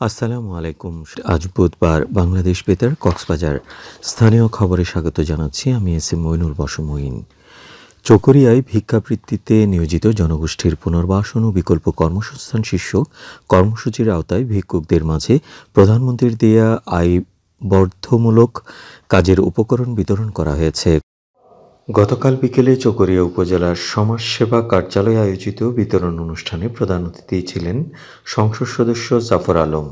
আসসালামু আলাইকুম। আজ বুধবার বাংলাদেশ বেতার কক্সবাজার। স্থানীয় খবরে স্বাগত জানাচ্ছি আমি এস এম মইনুল বসমইন চকরিয়ায় ভিক্ষাবৃত্তিতে নিয়োজিত জনগোষ্ঠীর পুনর্বাসন ও বিকল্প কর্মসংস্থান শীর্ষক কর্মসূচির আওতায় ভিক্ষুকদের মাঝে প্রধানমন্ত্রীর দেয়া আয় বর্ধমূলক কাজের উপকরণ বিতরণ করা হয়েছে। গতকাল বিকেলে চকরিয়া উপজেলার সমাজসেবা কার্যালয়ে আয়োজিত বিতরণ অনুষ্ঠানে প্রধান অতিথি ছিলেন সংসদ সদস্য জাফর আলম।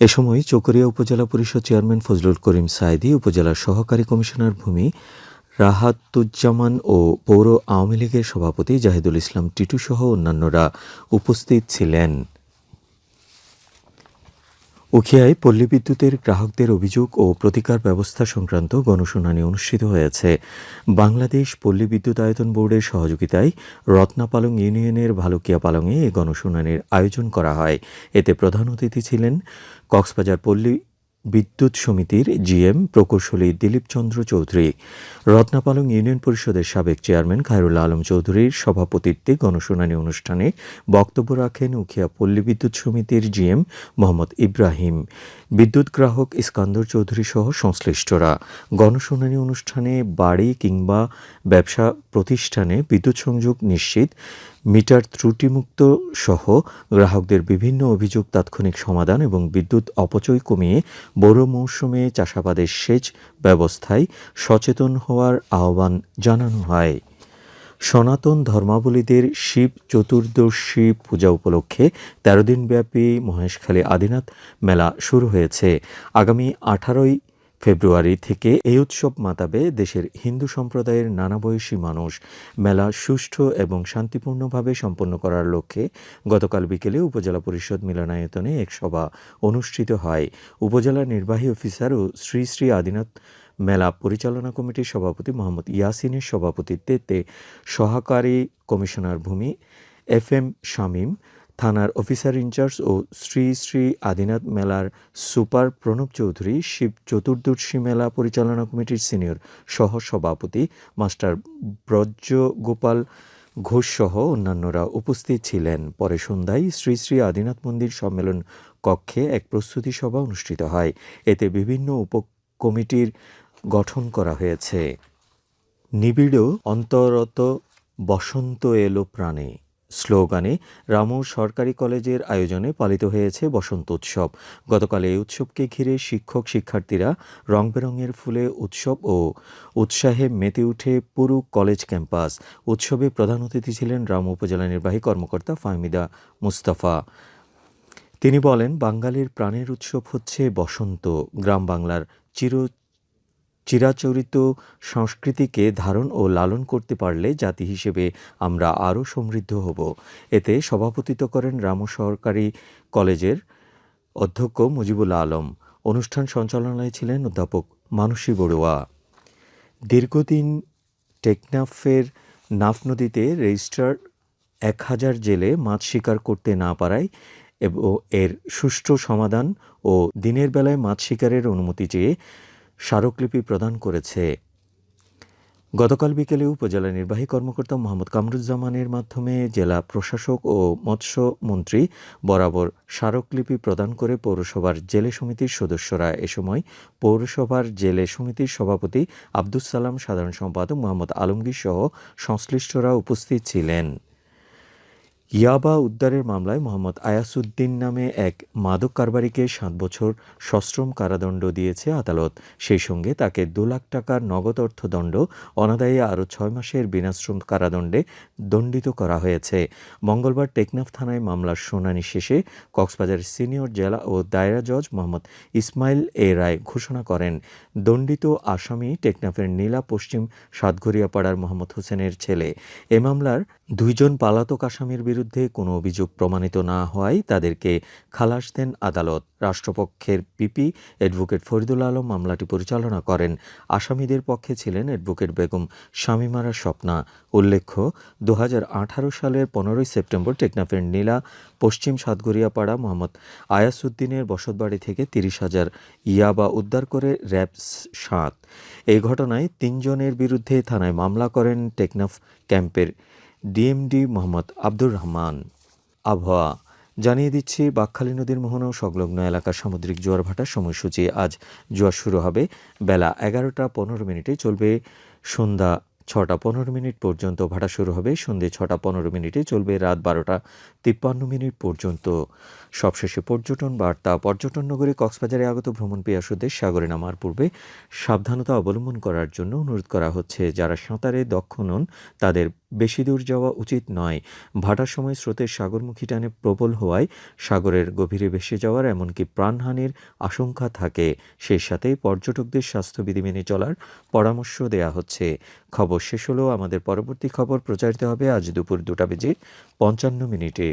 এ সময় চকরিয়া উপজেলা পরিষদ চেয়ারম্যান ফজলুল করিম সাইদি উপজেলার সহকারী কমিশনার ভূমি রাহাতুজ্জামান ও পৌর আওয়ামী লীগের সভাপতি জাহিদুল ইসলাম টিটু সহ অন্যান্যরা উপস্থিত ছিলেন। উখিয়ায় পল্লী বিদ্যুতের গ্রাহকদের অভিযোগ ও প্রতিকার ব্যবস্থা সংক্রান্ত গণশুনানি অনুষ্ঠিত হয়েছে। বাংলাদেশ পল্লী বিদ্যুৎ আয়তন বোর্ডের সহযোগিতায় রত্নাপালং ইউনিয়নের ভালুকিয়া পালংয়ে এ গণশুনানির আয়োজন করা হয়। এতে প্রধান অতিথি ছিলেন কক্সবাজার পল্লী বিদ্যুৎ সমিতির জিএম প্রকৌশলী দিলীপ চন্দ্র চৌধুরী, রত্নাপালং ইউনিয়ন পরিষদের সাবেক চেয়ারম্যান খায়রুল আলম চৌধুরীর সভাপতিত্বে গণশুনানি অনুষ্ঠানে বক্তব্য রাখেন উখিয়া পল্লী বিদ্যুৎ সমিতির জিএম মোহাম্মদ ইব্রাহিম। বিদ্যুৎ গ্রাহক ইস্কান্দর চৌধুরী সহ সংশ্লিষ্টরা। গণশুনানি অনুষ্ঠানে বাড়ি কিংবা ব্যবসা প্রতিষ্ঠানে বিদ্যুৎ সংযোগ নিশ্চিত মিটার ত্রুটিমুক্ত সহ গ্রাহকদের বিভিন্ন অভিযোগ, তাৎক্ষণিক সমাধান এবং বিদ্যুৎ অপচয় কমিয়ে বড় মৌসুমে চাষাবাদের সেচ ব্যবস্থায় সচেতন হওয়ার আহ্বান জানানো হয়। সনাতন ধর্মাবলীদের শিব চতুর্দশী পূজা উপলক্ষে তেরো দিনব্যাপী মহেশখালী আদিনাথ মেলা শুরু হয়েছে। আগামী আঠারোই ফেব্রুয়ারি থেকে এই উৎসব মাতাবে দেশের হিন্দু সম্প্রদায়ের নানা বয়সী মানুষ মেলা সুষ্ঠু এবং শান্তিপূর্ণভাবে সম্পন্ন করার লক্ষ্যে গতকাল বিকেলে উপজেলা পরিষদ মিলনায়তনে এক সভা অনুষ্ঠিত হয়। উপজেলা নির্বাহী অফিসার ও শ্রী শ্রী আদিনাথ মেলা পরিচালনা কমিটির সভাপতি মোহাম্মদ ইয়াসিনের সভাপতিত্বে সহকারী কমিশনার ভূমি এফ এম শামীম থানার অফিসার ইনচার্জ ও শ্রী শ্রী আদিনাথ মেলার সুপার প্রণব চৌধুরী, শিব চতুর্দশী মেলা পরিচালনা কমিটির সিনিয়র সহ সভাপতি মাস্টার ব্রজ গোপাল ঘোষ সহ অন্যান্যরা উপস্থিত ছিলেন। পরে সন্ধ্যায় শ্রী শ্রী আদিনাথ মন্দির সম্মেলন কক্ষে এক প্রস্তুতি সভা অনুষ্ঠিত হয়। এতে বিভিন্ন উপ কমিটির গঠন করা হয়েছে। নিবিড়, অন্তরত বসন্ত এলো প্রাণে। স্লোগানে রামু সরকারি কলেজের আয়োজনে পালিত হয়েছে বসন্ত উৎসব। গতকাল এই উৎসবকে ঘিরে শিক্ষক শিক্ষার্থীরা রং বেরঙের ফুলে উৎসব ও উৎসাহে মেতে উঠে পুরু কলেজ ক্যাম্পাস। উৎসবে প্রধান অতিথি ছিলেন রামু উপজেলা নির্বাহী কর্মকর্তা ফাহমিদা মুস্তাফা। তিনি বলেন, বাঙালির প্রাণের উৎসব হচ্ছে বসন্ত। গ্রাম বাংলার চির চিরাচরিত সংস্কৃতিকে ধারণ ও লালন করতে পারলে জাতি হিসেবে আমরা আরও সমৃদ্ধ হব। এতে সভাপতিত্ব করেন রামু সরকারি কলেজের অধ্যক্ষ মুজিবুল আলম। অনুষ্ঠান সঞ্চালনায় ছিলেন অধ্যাপক মানসী বড়ুয়া। দীর্ঘদিন টেকনাফের নাফ নদীতে রেজিস্ট্রার এক হাজার জেলে মাছ শিকার করতে না পারায় এবং, এর সুষ্ঠু সমাধান ও দিনের বেলায় মাছ শিকারের অনুমতি চেয়ে স্মারকলিপি প্রদান করেছে। গতকাল বিকেলে উপজেলা নির্বাহী কর্মকর্তা মোহাম্মদ কামরুজ্জামানের মাধ্যমে জেলা প্রশাসক ও মৎস্য মন্ত্রী বরাবর স্মারকলিপি প্রদান করে পৌরসভার জেলে সমিতির সদস্যরা এ সময় পৌরসভার জেলে সমিতির সভাপতি আব্দুস সালাম, সাধারণ সম্পাদক মোহাম্মদ আলমগীর সহ সংশ্লিষ্টরা উপস্থিত ছিলেন। ইয়াবা উদ্ধারের মামলায় মোহাম্মদ আয়াসুদ্দিন নামে এক মাদক কারবারিকে সাত বছর সশ্রম কারাদণ্ড দিয়েছে আদালত। সেই সঙ্গে তাকে দু লাখ টাকার নগদ অর্থদণ্ড, অনাদায়ী আরও ছয় মাসের বিনাশ্রম কারাদণ্ডে দণ্ডিত করা হয়েছে। মঙ্গলবার টেকনাফ থানায় মামলার শুনানি শেষে কক্সবাজার সিনিয়র জেলা ও দায়রা জজ মোহাম্মদ ইসমাইল এ রায় ঘোষণা করেন। দণ্ডিত আসামি টেকনাফের নীলা পশ্চিম সাতঘরিয়াপাড়ার মোহাম্মদ হোসেনের ছেলে। এ মামলার দুইজন পালাতক আসামির বিরুদ্ধে কোনো অভিযোগ প্রমাণিত না হওয়ায় তাদেরকে খালাস দেন আদালত। রাষ্ট্রপক্ষের পিপি অ্যাডভোকেট ফরিদুল আলম মামলাটি পরিচালনা করেন। আসামিদের পক্ষে ছিলেন অ্যাডভোকেট বেগম শামিমারা স্বপ্না। উল্লেখ্য দু হাজার আঠারো সালের পনেরোই সেপ্টেম্বর টেকনাফের নীলা, পশ্চিম সাতগড়িয়াপাড়া মোহাম্মদ আয়াসুদ্দিনের বসতবাড়ি থেকে তিরিশ হাজার ইয়াবা উদ্ধার করে র্যাব সাত। এই ঘটনায় তিনজনের বিরুদ্ধে থানায় মামলা করেন টেকনাফ ক্যাম্পের ডিএমডি মোহাম্মদ আব্দুর রহমান। আবহাওয়া, জানিয়ে দিচ্ছি, বাকখালী নদীর মোহনা সংলগ্ন এলাকার সামুদ্রিক জোয়ার ভাটার সময়সূচি আজ জোয়ার শুরু হবে বেলা এগারোটা পনেরো মিনিটে চলবে সন্ধ্যা ছটা পনেরো মিনিট পর্যন্ত ভাটা শুরু হবে সন্ধে ছটা পনেরো মিনিটে চলবে রাত বারোটা তিপ্পান্ন মিনিট পর্যন্ত। সবশেষে পর্যটন বার্তা, পর্যটন নগরী কক্সবাজারে আগত ভ্রমণ পিয়াসুদের সাগরে নামার পূর্বে সাবধানতা অবলম্বন করার জন্য অনুরোধ করা হচ্ছে। যারা সাঁতারে দক্ষ নন, তাদের বেশি দূর যাওয়া উচিত নয়। ভাটার সময় স্রোতের সাগরমুখী টানে প্রবল হওয়ায় সাগরের গভীরে ভেসে যাওয়ার এমনকি প্রাণহানির আশঙ্কা থাকে। সেই সাথে পর্যটকদের স্বাস্থ্যবিধি মেনে চলার পরামর্শ দেওয়া হচ্ছে। খবর শেষ হলেও আমাদের পরবর্তী খবর প্রচারিত হবে আজ দুপুর দুটা বেজে পঞ্চান্ন মিনিটে।